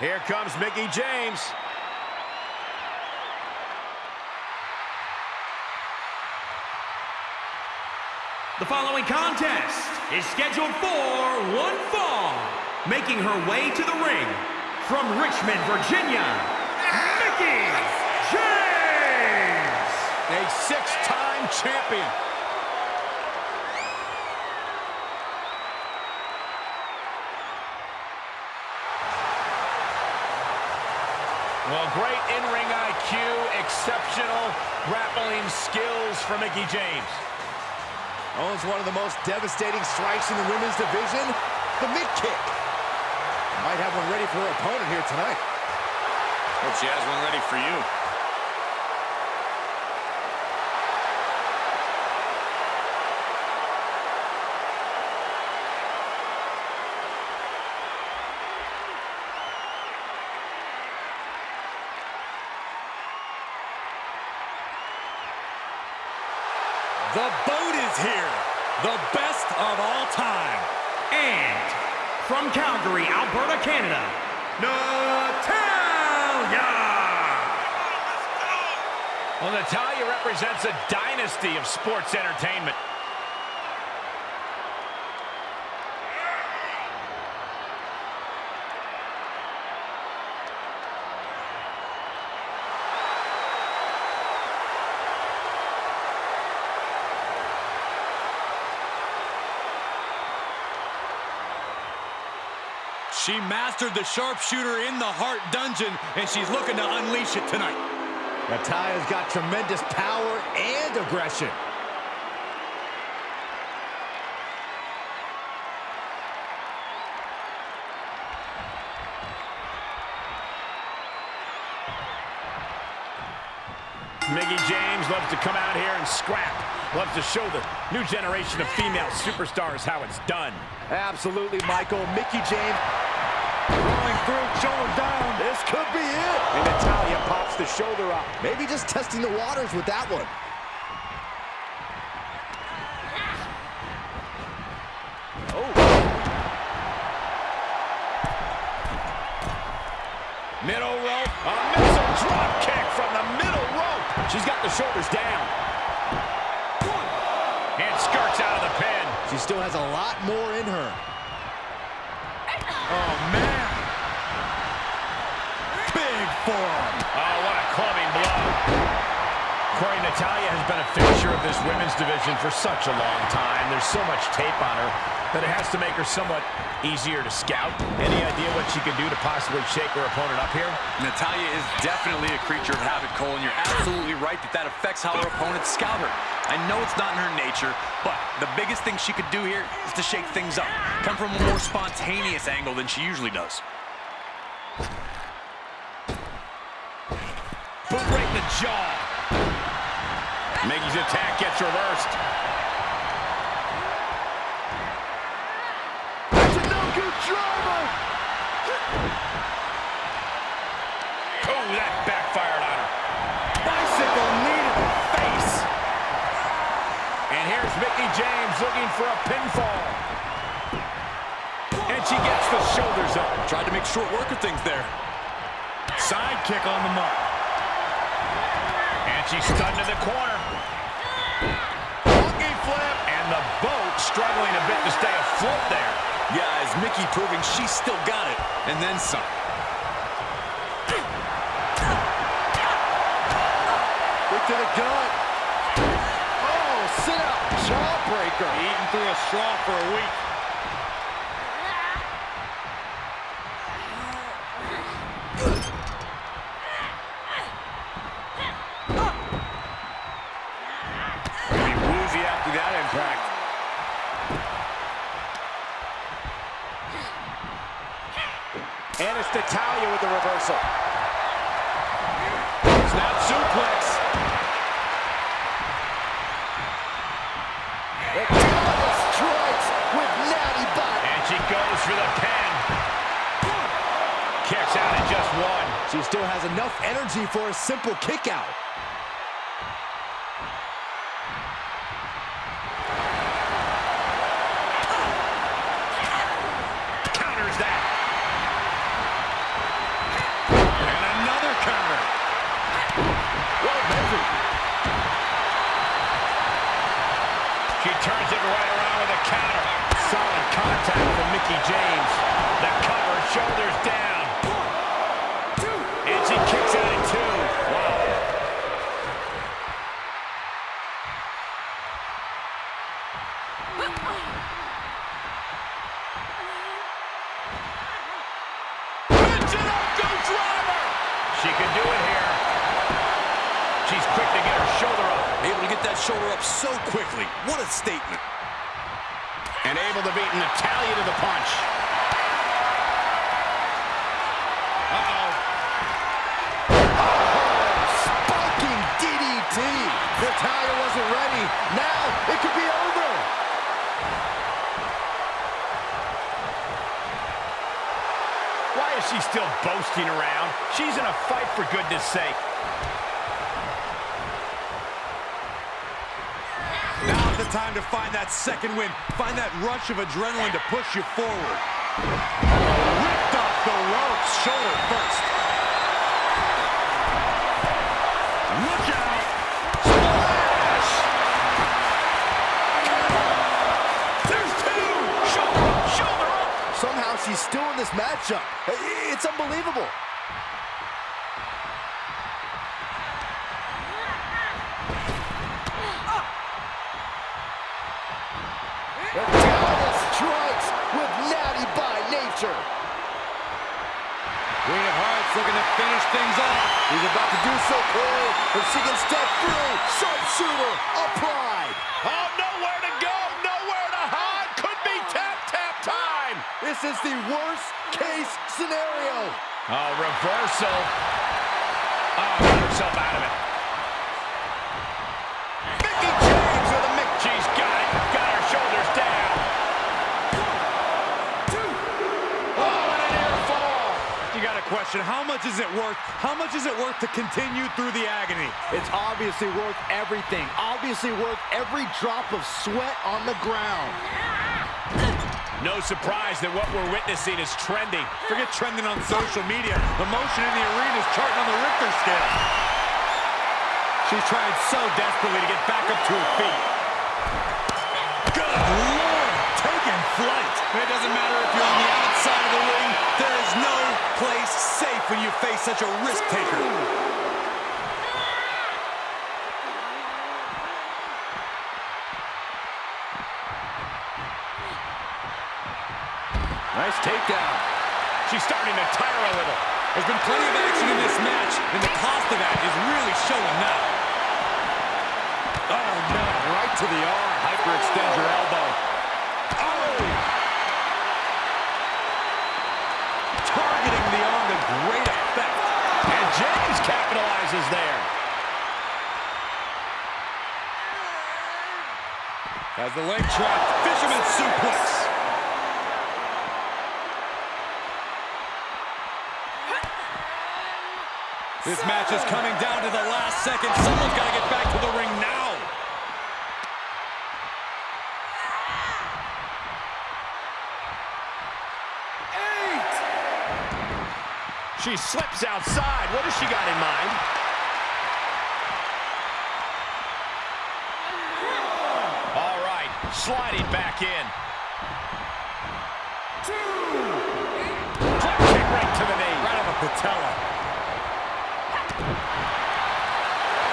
Here comes Mickie James. The following contest is scheduled for one fall. Making her way to the ring from Richmond, Virginia, Mickie James! A six-time champion. Well, great in-ring IQ, exceptional grappling skills for Mickie James. Oh, Owns one of the most devastating strikes in the women's division, the mid-kick. Might have one ready for her opponent here tonight. Hope she has one ready for you. The boat is here. The best of all time. And from Calgary, Alberta, Canada, Natalya! Well, Natalya represents a dynasty of sports entertainment. She mastered the sharpshooter in the Hart Dungeon, and she's looking to unleash it tonight. Natalya's got tremendous power and aggression. Mickie James loves to come out here and scrap. Loves to show the new generation of female superstars how it's done. Absolutely, Michael. Mickie James rolling through, shoulder down. This could be it. And Natalya pops the shoulder up. Maybe just testing the waters with that one. Oh. Middle rope. A missile drop kick from the middle rope. She's got the shoulders down. And skirts out of the pin. She still has a lot more in her. Oh, man. Big forearm. Oh, what a clubbing blow. Corey, Natalya has been a fixture of this women's division for such a long time. There's so much tape on her that it has to make her somewhat easier to scout. Any idea what she can do to possibly shake her opponent up here? Natalya is definitely a creature of habit, Cole, and you're absolutely right that that affects how her opponents scout her. I know it's not in her nature, but the biggest thing she could do here is to shake things up, come from a more spontaneous angle than she usually does. Boot right in the jaw. Mickie's attack gets reversed. That's a no-good driver. Oh, that backfired on her. Bicycle knee to the face. And here's Mickie James looking for a pinfall. And she gets the shoulders up. Tried to make short work of things there. Side kick on the mark. And she's stunned in the corner. A bit to stay afloat there. Yeah, as Mickie proving she's still got it. And then some. Quick to the gut. Oh, sit out. Jawbreaker. Eating through a straw for a week. Be woozy after that impact. And it's Natalya with the reversal. Snap suplex. Natalya strikes with natty bot. And she goes for the pin. Kicks out in just one. She still has enough energy for a simple kick find that second win. Find that rush of adrenaline to push you forward. Ripped off the ropes, shoulder first. By. Queen of Hearts looking to finish things off. He's about to do so, Corey. If she can step through, sharpshooter applied. Oh, nowhere to go, nowhere to hide. Could be tap, tap time. This is the worst case scenario. Oh, reversal. Oh, got herself out of it. Mickie James with a Mick. She's got it. Got her shoulders down. Oh, and a near fall. You got a question. How much is it worth? How much is it worth to continue through the agony? It's obviously worth everything. Obviously worth every drop of sweat on the ground. No surprise that what we're witnessing is trending. Forget trending on social media. The motion in the arena is charting on the Richter scale. She's trying so desperately to get back up to her feet. Good Lord, taking flight. It doesn't matter if you're on the outside of the ring. There is no place safe when you face such a risk taker. Nice takedown. She's starting to tire a little. There's been plenty of action in this match, and the cost of that is really showing now. Oh, no. Right to the arm. Hyperextend your elbow. Oh! Targeting the arm to great effect. And James capitalizes there. As the leg trap, fisherman suplex. This match is coming down to the last second. Someone's got to get back to the ring now. She slips outside. What has she got in mind? All right, sliding back in. Drop kick right to the knee. Right on the patella.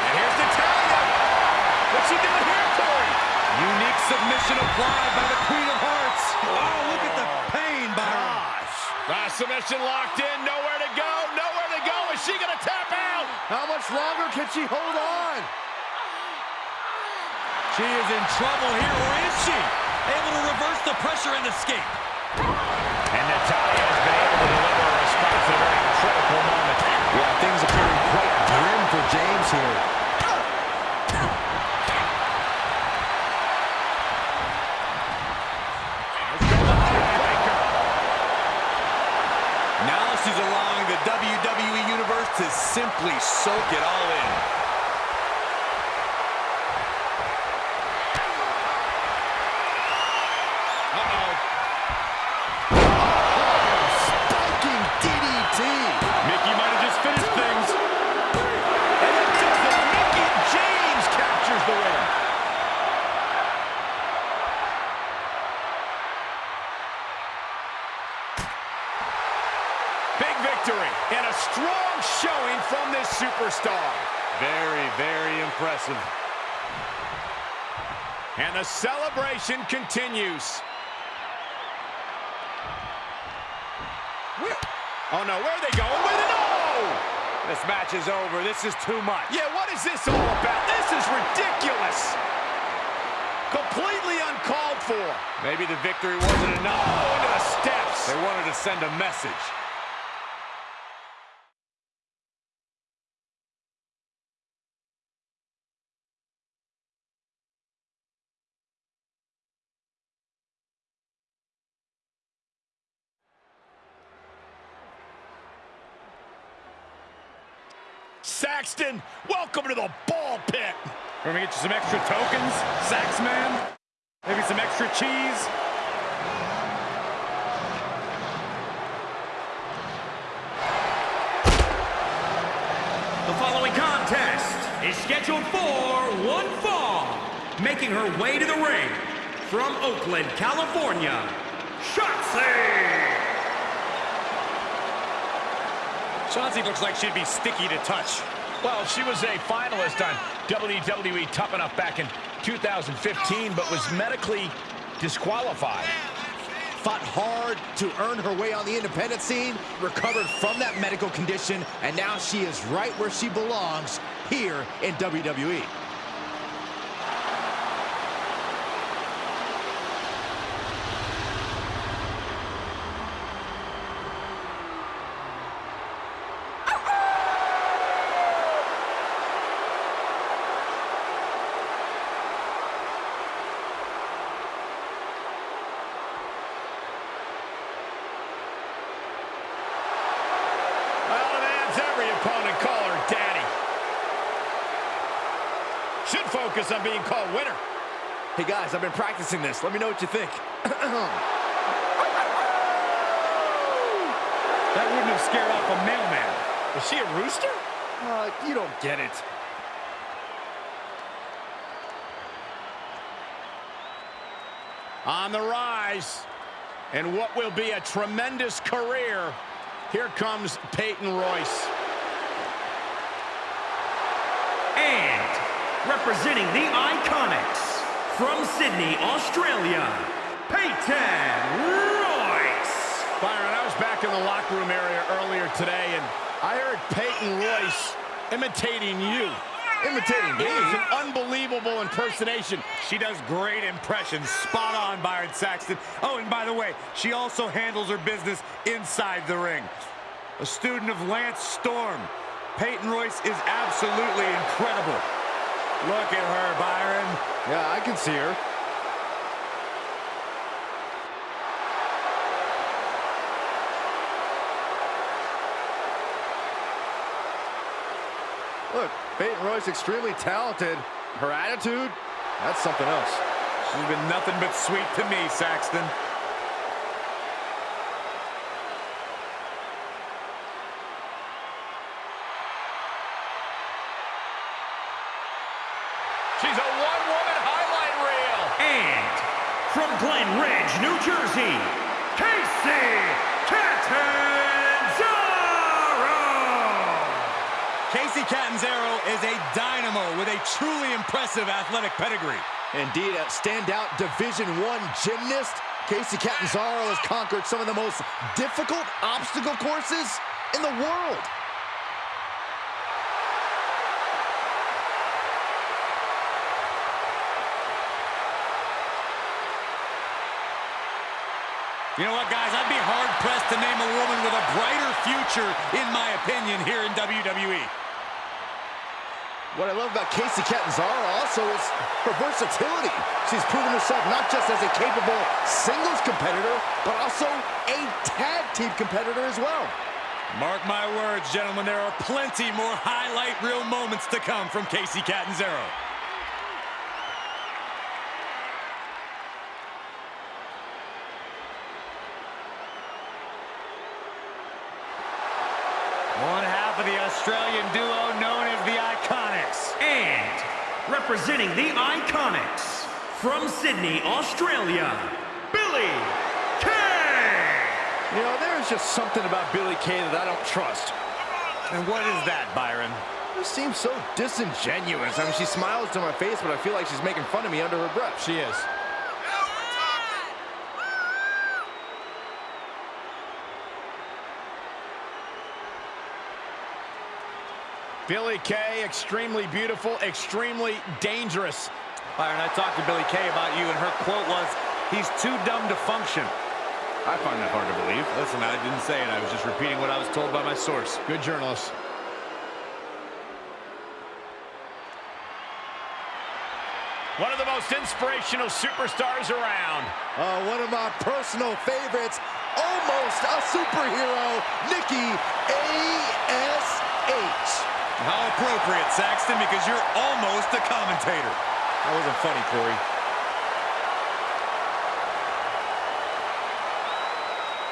And here's Natalya. What's she doing here, Corey? Unique submission applied by the Queen of Hearts. Oh, look at the pain by her. Ah, submission locked in. Nowhere she going to tap out? How much longer can she hold on? She is in trouble here, or is she? Able to reverse the pressure and escape. And Natalya has been able to deliver a response at a very critical moment. Yeah, things appearing quite grim for James here. Simply soak it all in. The celebration continues. Oh no, where are they going with it? Oh! This match is over. This is too much. Yeah, what is this all about? This is ridiculous. Completely uncalled for. Maybe the victory wasn't enough. Oh, into the steps. They wanted to send a message. Saxton, welcome to the ball pit. We're gonna get you some extra tokens, Saxman. Maybe some extra cheese. The following contest is scheduled for one fall. Making her way to the ring from Oakland, California, Shotzi! Chauncey looks like she'd be sticky to touch. Well, she was a finalist on WWE Tough Enough back in 2015, but was medically disqualified. Fought hard to earn her way on the independent scene, recovered from that medical condition, and now she is right where she belongs, here in WWE. Well, demands every opponent call her daddy. On being called winner. Hey guys, I've been practicing this. Let me know what you think. That wouldn't have scared off a mailman. Is she a rooster? Uh, you don't get it. On the rise, and what will be a tremendous career, here comes Peyton Royce. And representing the Iconics from Sydney, Australia, Peyton Royce! Byron, I was back in the locker room area earlier today, and I heard Peyton Royce imitating you. Imitating It me. was an unbelievable impersonation. She does great impressions. Spot on, Byron Saxton. Oh, and by the way, she also handles her business inside the ring. A student of Lance Storm. Peyton Royce is absolutely incredible. Look at her, Byron. Yeah, I can see her. Look, Peyton Royce extremely talented. Her attitude, that's something else. She's been nothing but sweet to me, Saxton. She's a one-woman highlight reel. And from Glen Ridge, New Jersey, Kacy Catanzaro! Kacy Catanzaro is a dynamo with a truly impressive athletic pedigree. Indeed, a standout Division One gymnast, Kacy Catanzaro has conquered some of the most difficult obstacle courses in the world. You know what, guys? I'd be hard-pressed to name a woman with a brighter future, in my opinion, here in WWE. What I love about Kacy Catanzaro also is her versatility. She's proven herself not just as a capable singles competitor, but also a tag team competitor as well. Mark my words, gentlemen, there are plenty more highlight reel moments to come from Kacy Catanzaro. One half of the Australian duo known as the Iconics. And representing the Iconics from Sydney, Australia, Billie Kay! You know, there's just something about Billie Kay that I don't trust. And what is that, Byron? Just seems so disingenuous. I mean, she smiles to my face, but I feel like she's making fun of me under her breath. She is. Billie Kay, extremely beautiful, extremely dangerous. Byron, I talked to Billie Kay about you, and her quote was, he's too dumb to function. I find that hard to believe. Listen, I didn't say it. I was just repeating what I was told by my source. Good journalist. One of the most inspirational superstars around. Uh, one of my personal favorites, almost a superhero, Nikki A.S.H. How appropriate, Saxton, because you're almost a commentator. That wasn't funny, Corey.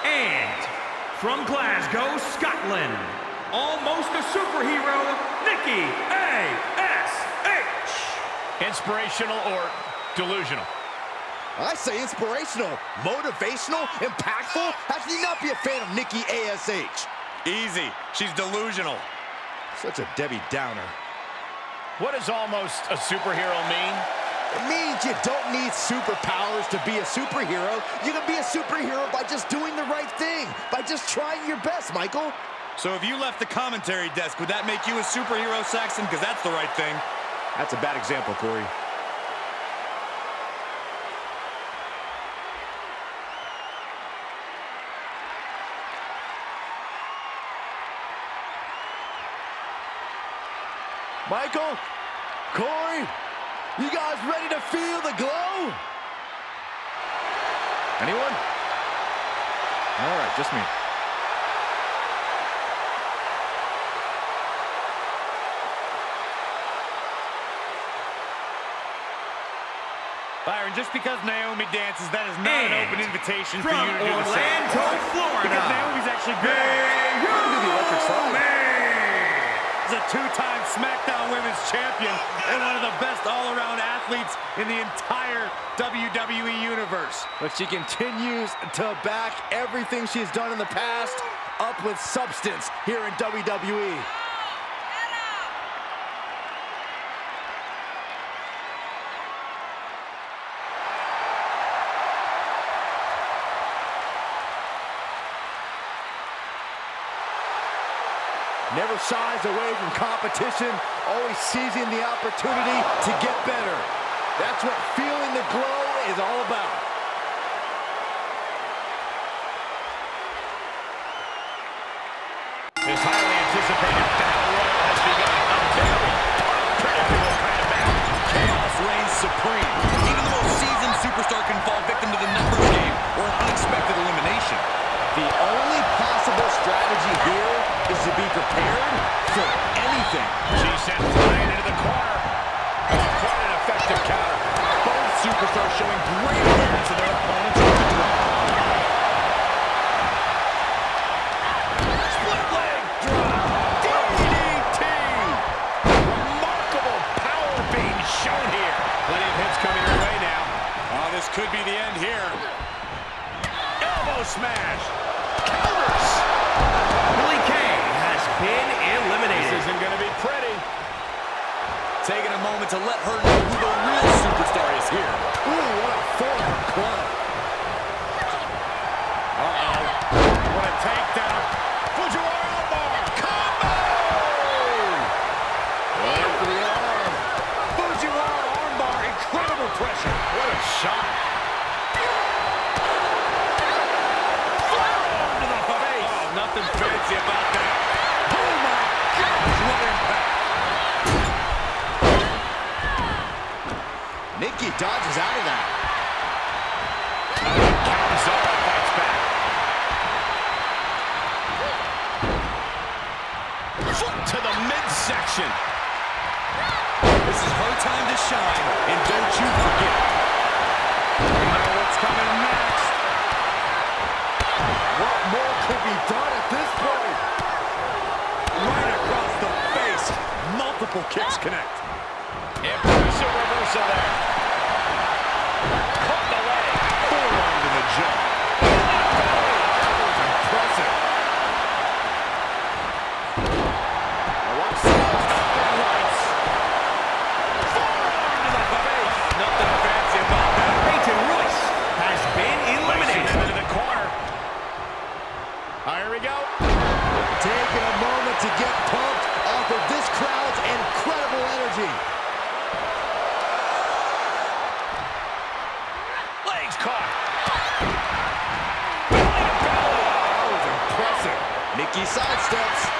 And from Glasgow, Scotland, almost a superhero, Nikki A.S.H. Inspirational or delusional? I say inspirational, motivational, impactful. How can you not be a fan of Nikki A.S.H.? Easy. She's delusional. Such a Debbie Downer. What does almost a superhero mean? It means you don't need superpowers to be a superhero. You can be a superhero by just doing the right thing, by just trying your best, Michael. So if you left the commentary desk, would that make you a superhero, Saxton? Because that's the right thing. That's a bad example, Corey. Michael, Corey, you guys ready to feel the glow? Anyone? All right, just me. Byron, just because Naomi dances, that is not an open invitation for you to do the same. Orlando, Florida, Because Naomi's actually good. do the electric slide. Is a two-time SmackDown Women's Champion and one of the best all-around athletes in the entire WWE Universe. But she continues to back everything she's done in the past up with substance here in. WWE. Shies away from competition, always seizing the opportunity to get better. That's what feeling the glow is all about. This highly anticipated to let her know who the real superstar is here. Ooh, what a forward club. Midsection. This is her time to shine, and don't you forget. You know what's coming next. What more could be done at this point? Right across the face. Multiple kicks connect. Impressive reversal there. get pumped off of this crowd's incredible energy. Legs caught. That was impressive. Mickey sidesteps.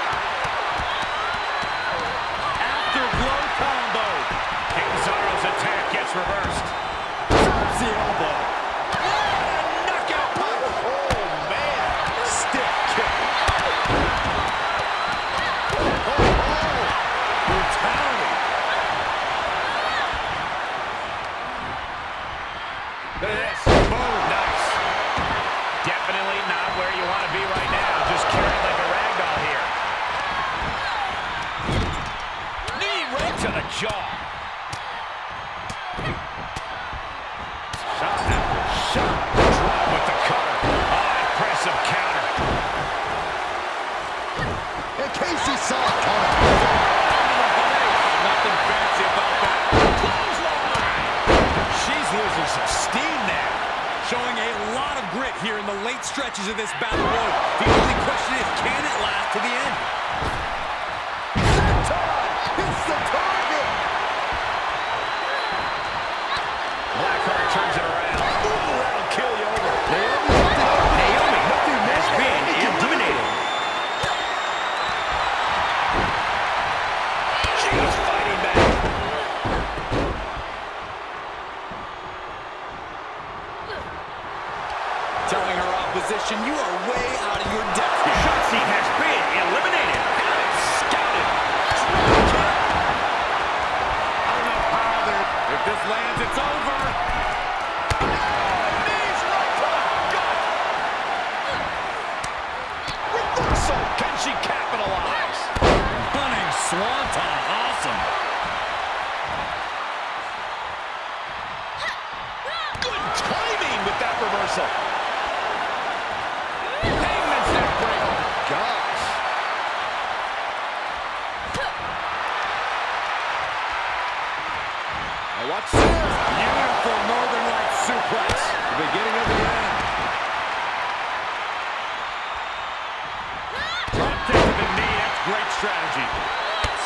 To the jaw. Shot after shot. Drop with the cover. Oh, impressive counter. And Kacy saw it coming. Nothing fancy about that. She's losing some steam now. Showing a lot of grit here in the late stretches of this battle road. The only question is, can it last to the end?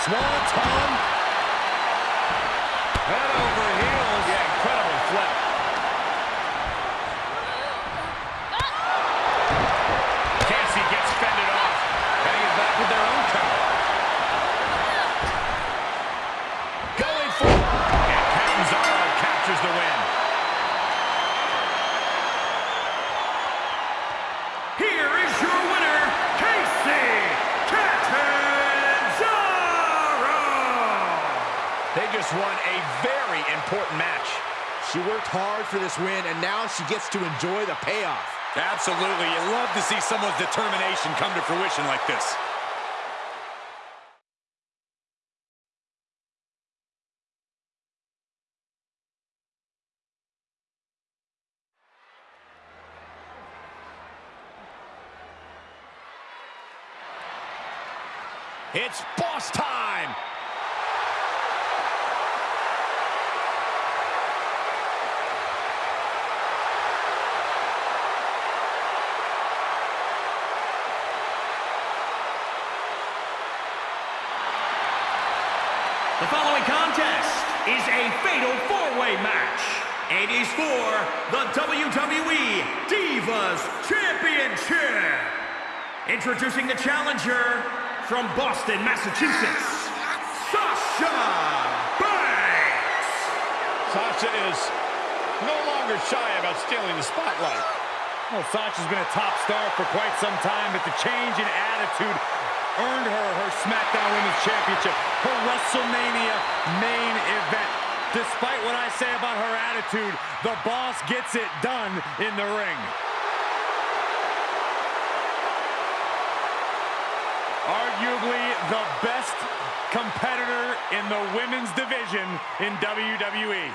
Swanton. She gets to enjoy the payoff. Absolutely. You love to see someone's determination come to fruition like this. It's boss time. The following contest is a fatal four-way match. It is for the WWE Divas Championship. Introducing the challenger from Boston, Massachusetts, Sasha Banks. Sasha is no longer shy about stealing the spotlight. Well, Sasha's been a top star for quite some time, but the change in attitude earned her her SmackDown Women's Championship, her WrestleMania main event. Despite what I say about her attitude, the boss gets it done in the ring. Arguably the best competitor in the women's division in. WWE.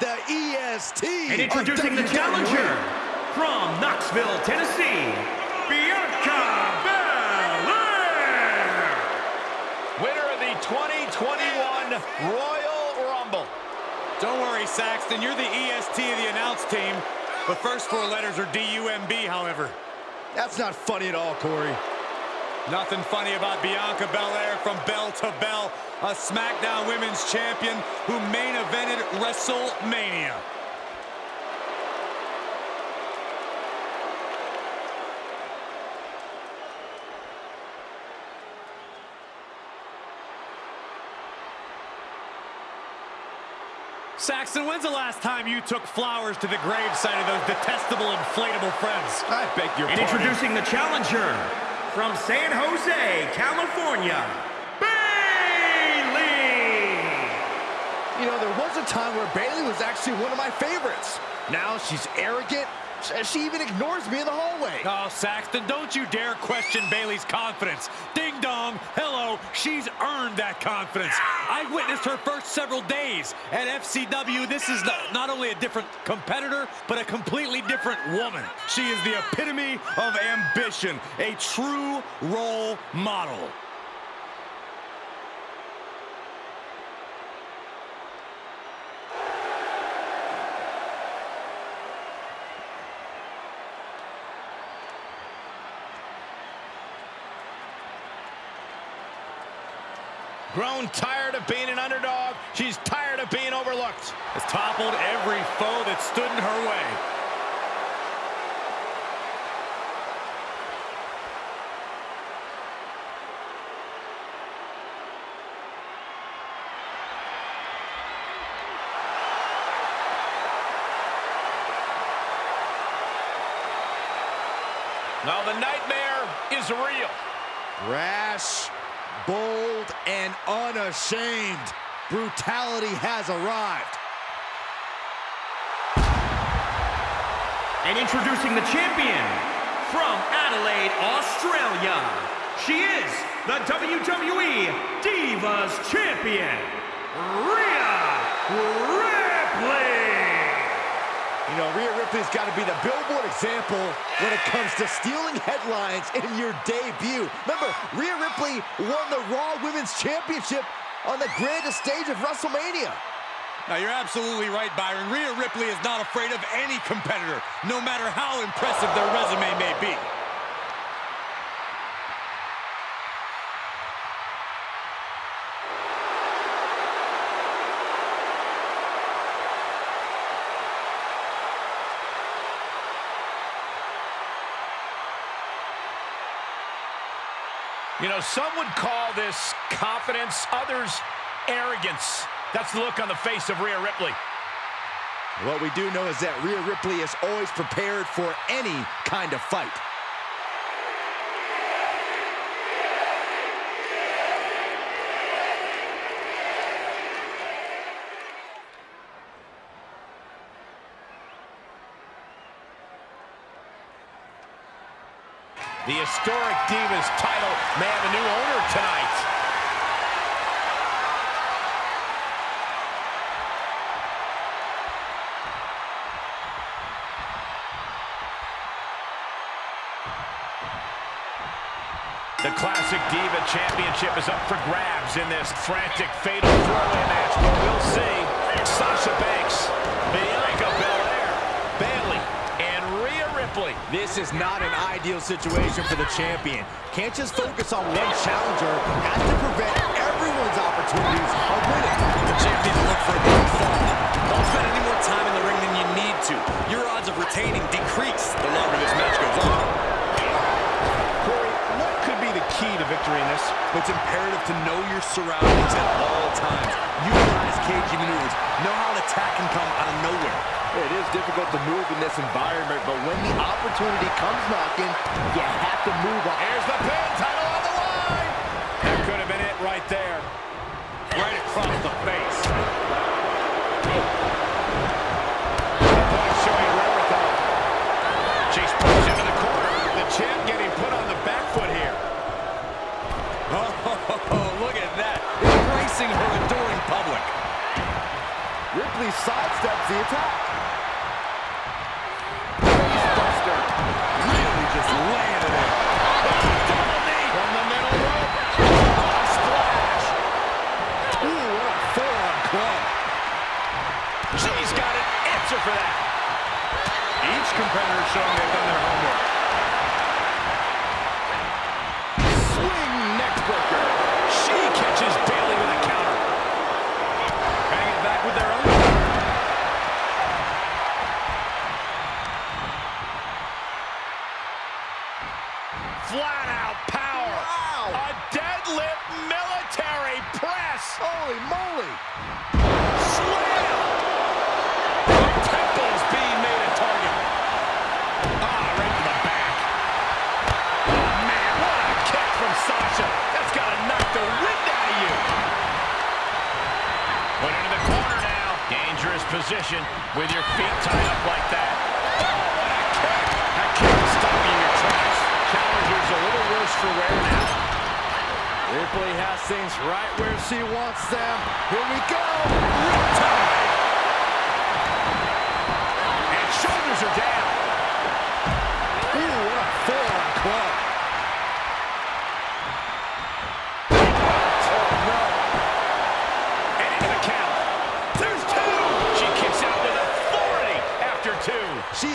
The EST. And introducing the challenger from Knoxville, Tennessee, Bianca Belair. Winner of the 2021 Royal Rumble. Don't worry, Saxton. You're the EST of the announce team. The first four letters are D-U-M-B, however. That's not funny at all, Corey. Nothing funny about Bianca Belair from bell to bell, a SmackDown Women's Champion who main evented WrestleMania. Saxton, when's the last time you took flowers to the gravesite of those detestable inflatable friends? I beg your And pardon. introducing the challenger from San Jose, California, Bayley. You know, there was a time where Bayley was actually one of my favorites. Now she's arrogant. She even ignores me in the hallway. Oh, Saxton, don't you dare question Bayley's confidence. Ding dong, hello, she's earned that confidence. I witnessed her first several days at FCW. This is not, not only a different competitor, but a completely different woman. She is the epitome of ambition, a true role model. Grown tired of being an underdog. She's tired of being overlooked. Has toppled every foe that stood in her way. Now the nightmare is real. Rash, bold, and unashamed. Brutality has arrived. And introducing the champion from Adelaide, Australia. She is the WWE Divas Champion, Rhea. You know, Rhea Ripley's got to be the billboard example when it comes to stealing headlines in your debut. Remember, Rhea Ripley won the Raw Women's Championship on the grandest stage of WrestleMania. Now, you're absolutely right, Byron. Rhea Ripley is not afraid of any competitor, no matter how impressive their resume may be. You know, some would call this confidence, others arrogance. That's the look on the face of Rhea Ripley. What we do know is that Rhea Ripley is always prepared for any kind of fight. The historic Divas title may have a new owner tonight. The Classic Diva Championship is up for grabs in this frantic, fatal four-way match, but we'll see. Sasha Banks, Bianca Belair, Bayley, and Rhea Ripley. This is not an ideal situation for the champion. Can't just focus on one challenger. Has to prevent everyone's opportunities of winning. The champion look for a big fall. Don't spend any more time in the ring than you need to. Your odds of retaining decrease the longer this match goes on. Corey, what could be the key to victory in this? It's imperative to know your surroundings at all times. Utilize cagey maneuvers. Know how an attack can come out of nowhere. It is difficult to move in this environment, but when the opportunity comes knocking, you have to move on. Here's the pin, title on the line. That could have been it right there. Right across the face. Showing wherewithal. She's pushed into the corner. The champ getting put on the back foot here. Oh, look at that. Embracing her adoring public. Ripley sidesteps the attack. Really just laying it in. Double knee from the middle rope. Splash. Ooh, what a forearm club. She's got an answer for that. Each competitor showing they've done their homework. Position with your feet tied up like that. Oh, what a kick. That kick will stop you in your tracks. Challenger's a little worse for wear now. Ripley has things right where she wants them. Here we go. And shoulders are down. Ooh, what a forearm club.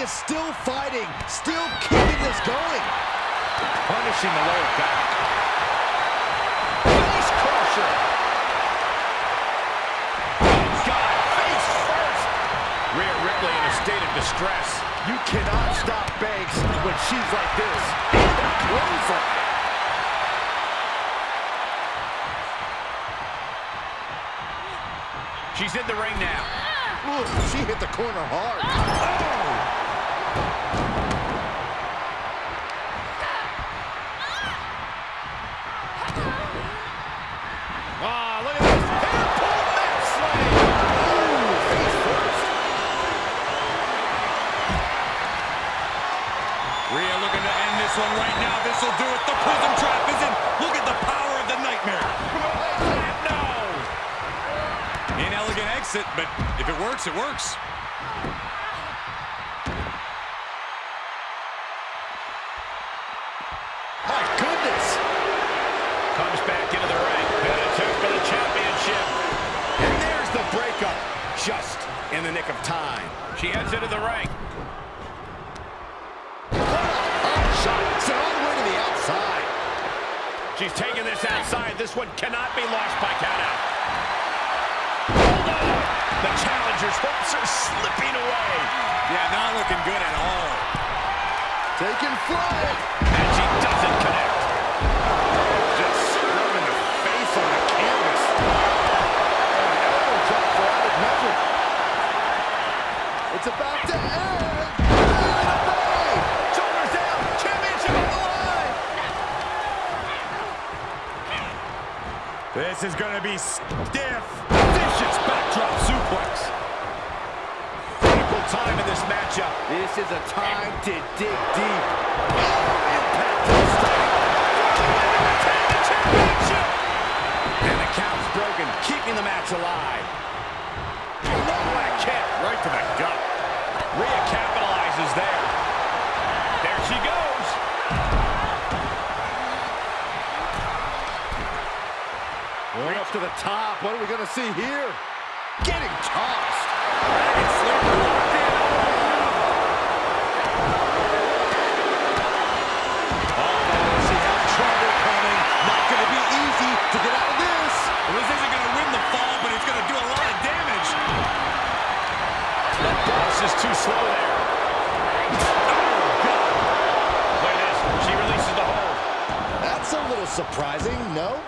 Still fighting, still keeping this going. Punishing the lower back. Face crusher. Oh, God, face first. Rhea Ripley in a state of distress. You cannot stop Banks when she's like this. And a clothesline. She's in the ring now. Ooh, she hit the corner hard. Ah, prism trap is in. Look at the power of the nightmare. No. Inelegant exit, but if it works, it works. My goodness. Comes back into the ring. Attempt for the championship. And there's the breakup. Just in the nick of time. She heads into the ring. She's taking this outside. This one cannot be lost by countout. Hold on. The challenger's hopes are slipping away. Yeah, not looking good at all. Taking flight. And she doesn't connect. Just scrubbing the face on the canvas. Oh, An elbow drop for added measure. It's about to end. This is going to be stiff. Vicious backdrop suplex. Critical time in this matchup. This is a time to dig deep. Oh, impact to the stomach. Retain the championship. And the count's broken, keeping the match alive. Oh, what kick. Right to the gut. Rhea to the top. What are we going to see here? Getting tossed. Dragon sleeper locked in. She has trouble coming. Not going to be easy to get out of this. Well, this isn't going to win the fall, but it's going to do a lot of damage. That boss is too slow there. Look at this. She releases the hold. That's a little surprising, no?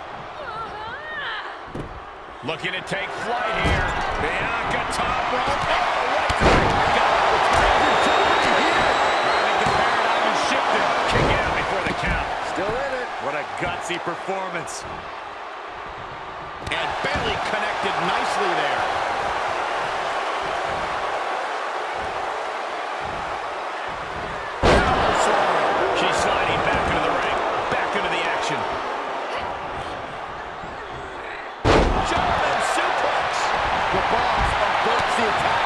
Looking to take flight here. Bianca top rope. Oh, right to the gut. I think the paradigm has shifted. Kick out before the count. Still in it. What a gutsy performance. And Bayley connected nicely there. She's sliding back into the ring. Back into the action. German suplex. The boss averts the attack.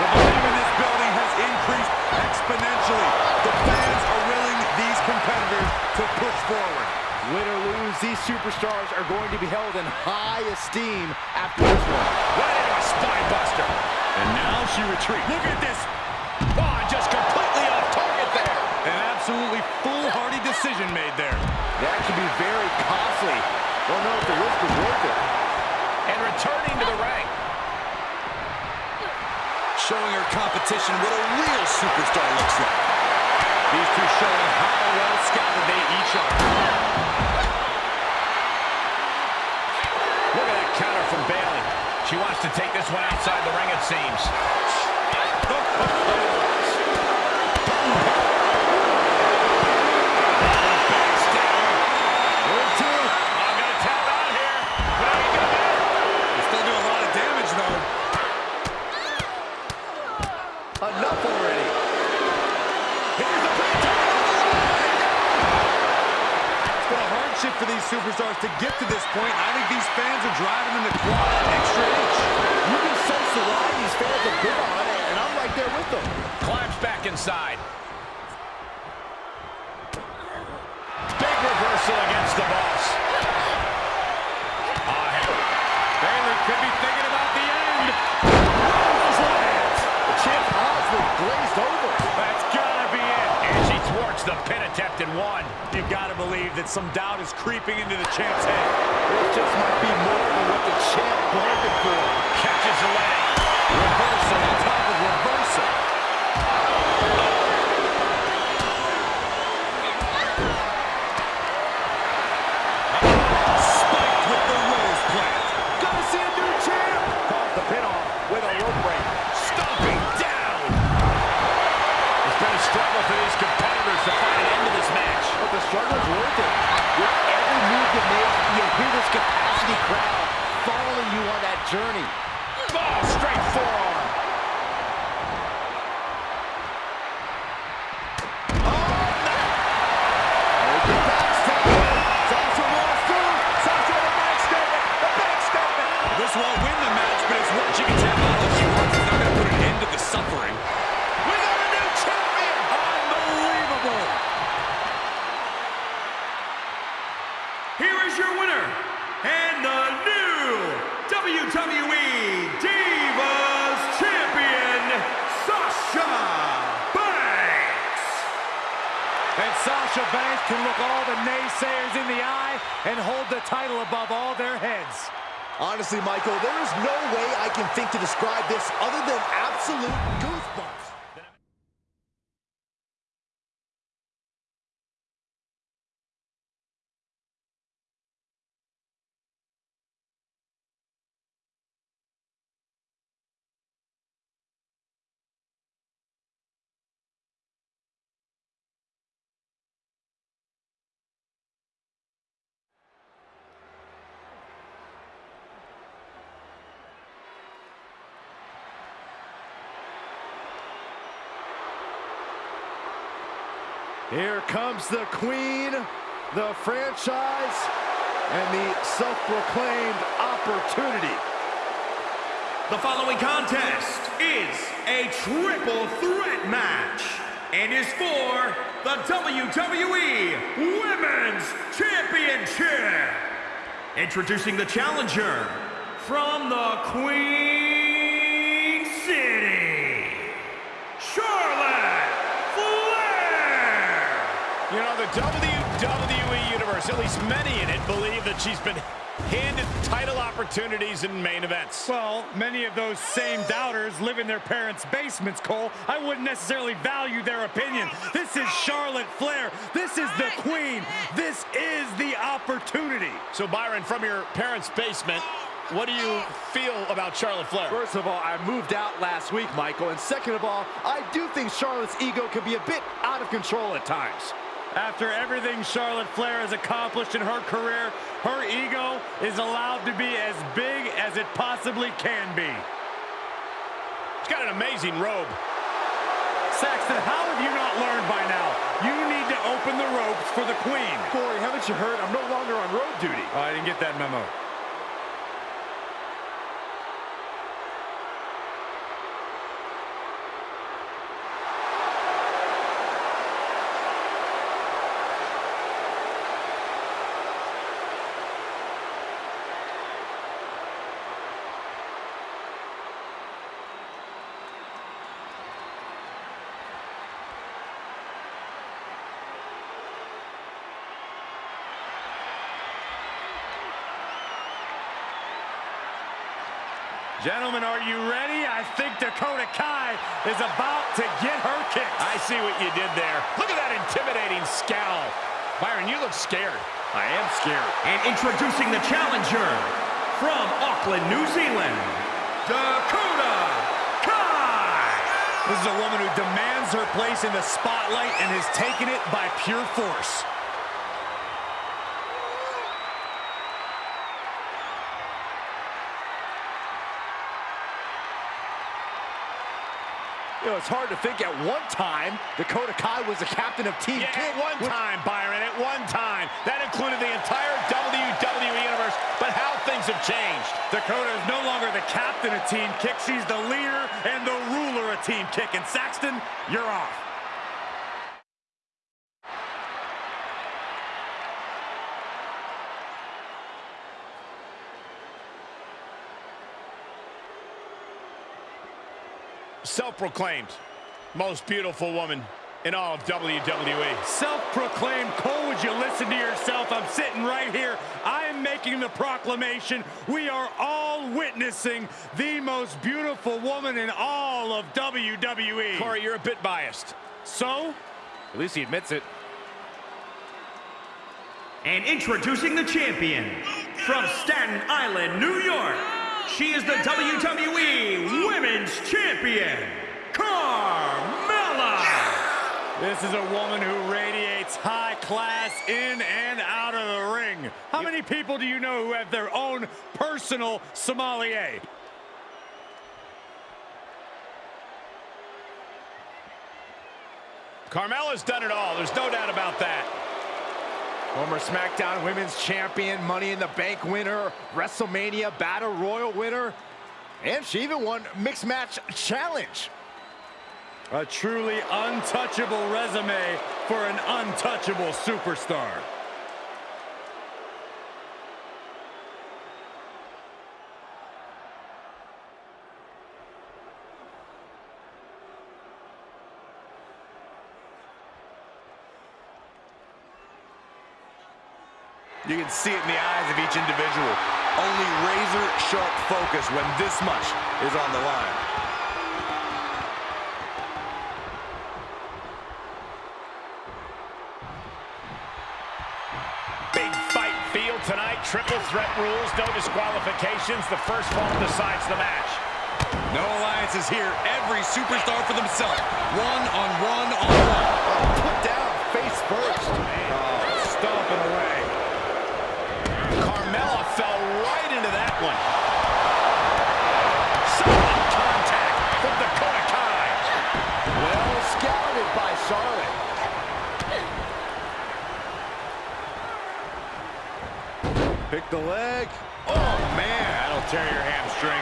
The volume in this building has increased exponentially. The fans are willing these competitors to push forward. Win or lose, these superstars are going to be held in high esteem after this one. Right into a spine buster. And now she retreats. Look at this. Oh, and just completely off target there. An absolutely foolhardy decision made there. That could be very costly. Don't know if the risk is worth it. And returning to the ring. Showing her competition what a real superstar looks like. These two showing how well scouted they each are. She wants to take this one outside the ring, it seems. Oh, straight forearm. Naysayers in the eye and hold the title above all their heads. Honestly, Michael, there is no way I can think to describe this other than absolute goosebumps. Here comes the queen, the franchise, and the self-proclaimed opportunity. The following contest is a triple threat match and is for the WWE Women's Championship. Introducing the challenger from the Queen City, Charlotte Flair. You know, the WWE Universe, at least many in it, believe that she's been handed title opportunities in main events. Well, many of those same doubters live in their parents' basements, Cole. I wouldn't necessarily value their opinion. This is Charlotte Flair. This is the queen. This is the opportunity. So, Byron, from your parents' basement, what do you feel about Charlotte Flair? First of all, I moved out last week, Michael. And second of all, I do think Charlotte's ego can be a bit out of control at times. After everything Charlotte Flair has accomplished in her career, her ego is allowed to be as big as it possibly can be. She's got an amazing robe. Saxton, how have you not learned by now? You need to open the ropes for the queen. Corey, haven't you heard? I'm no longer on road duty. Oh, I didn't get that memo. Gentlemen, are you ready? I think Dakota Kai is about to get her kicks. I see what you did there. Look at that intimidating scowl. Byron, you look scared. I am scared. And introducing the challenger from Auckland, New Zealand, Dakota Kai. This is a woman who demands her place in the spotlight and has taken it by pure force. Know, it's hard to think at one time Dakota Kai was the captain of Team Yeah, Kick. at one time, Byron, at one time. That included the entire WWE Universe, but how things have changed. Dakota is no longer the captain of Team Kick. She's the leader and the ruler of Team Kick. And Saxton, you're off. Self-proclaimed most beautiful woman in all of WWE. Self-proclaimed, Cole, would you listen to yourself? I'm sitting right here. I am making the proclamation. We are all witnessing the most beautiful woman in all of WWE. Corey, you're a bit biased. So? At least he admits it. And introducing the champion from Staten Island, New York. She is the WWE Women's Champion, Carmella. This is a woman who radiates high class in and out of the ring. How many people do you know who have their own personal sommelier? Carmella's done it all. There's no doubt about that. Former SmackDown Women's Champion, Money in the Bank winner, WrestleMania Battle Royal winner, and she even won Mixed Match Challenge. A truly untouchable resume for an untouchable superstar. You can see it in the eyes of each individual. Only razor sharp focus when this much is on the line. Triple threat rules, no disqualifications. The first fall decides the match. No alliances here. Every superstar for themselves. One on one on one. Put down face first. Stomping away. Carmella fell right into that one. Solid contact from Dakota Kai. Well scouted by Charlotte. Pick the leg. Oh, man. That'll tear your hamstring.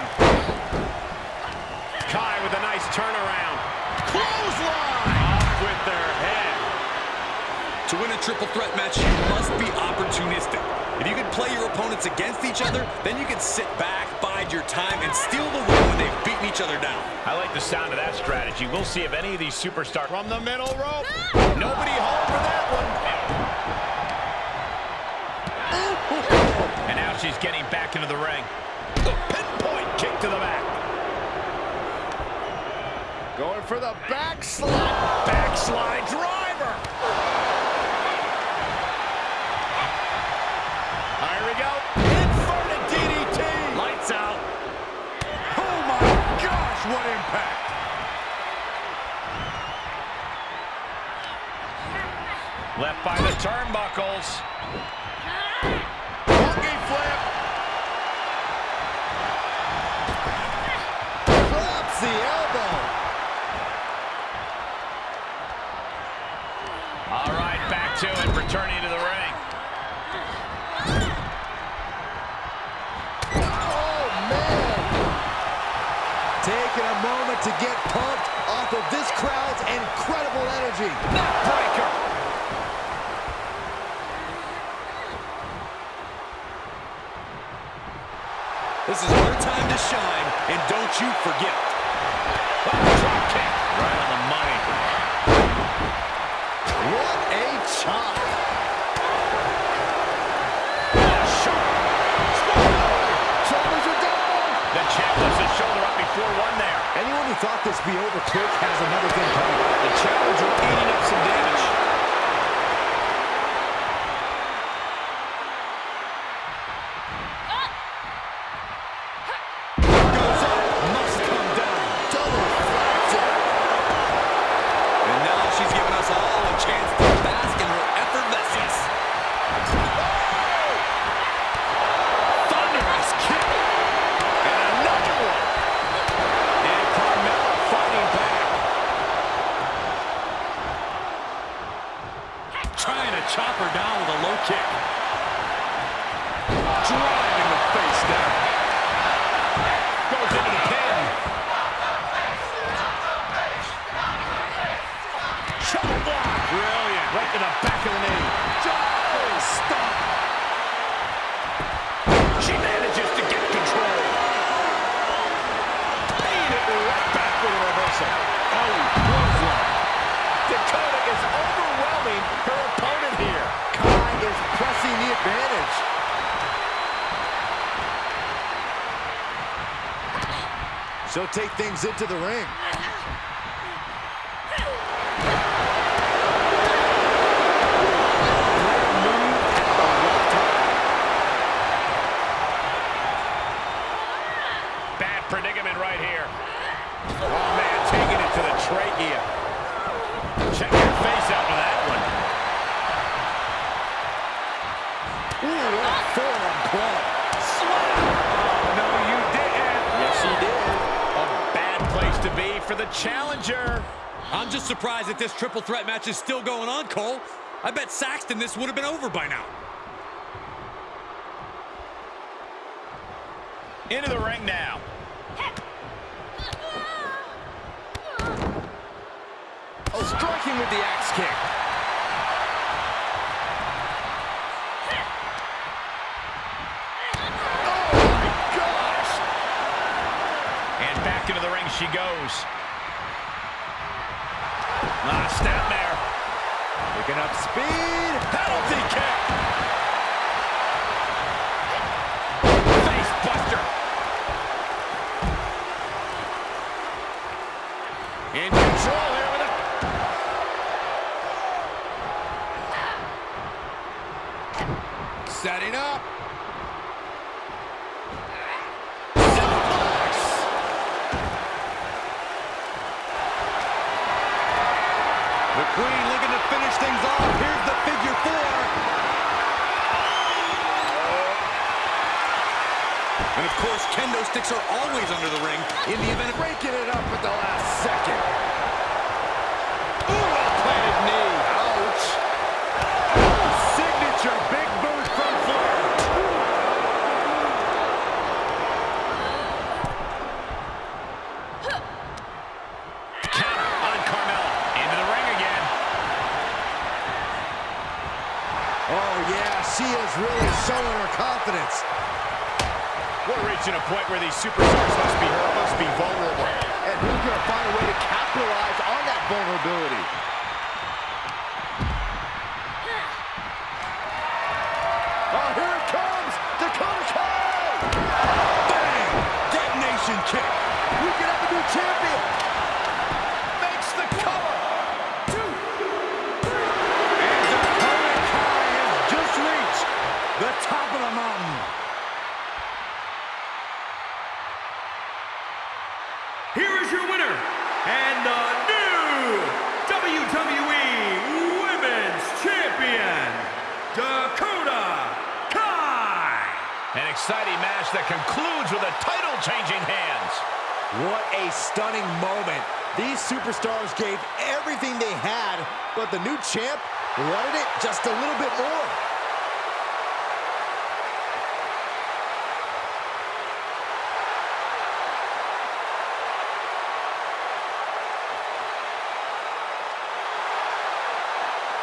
Kai with a nice turnaround. Clothesline! Off with their head. To win a triple threat match, you must be opportunistic. If you can play your opponents against each other, then you can sit back, bide your time, and steal the win when they've beaten each other down. I like the sound of that strategy. We'll see if any of these superstars from the middle rope. Nobody home for that one. And now she's getting back into the ring. The pinpoint kick to the back. Going for the backslide. Backslide driver. Here we go. Inverted DDT. Lights out. Oh my gosh, what impact. Left by the turnbuckles. Returning to the ring. Oh, man. Taking a moment to get pumped off of this crowd's incredible energy. Neckbreaker. This is our time to shine, and don't you forget. This bangs into the ring. that this triple threat match is still going on, Cole. I bet Saxton this would have been over by now. Into the ring now. breaking it up at the last. just a little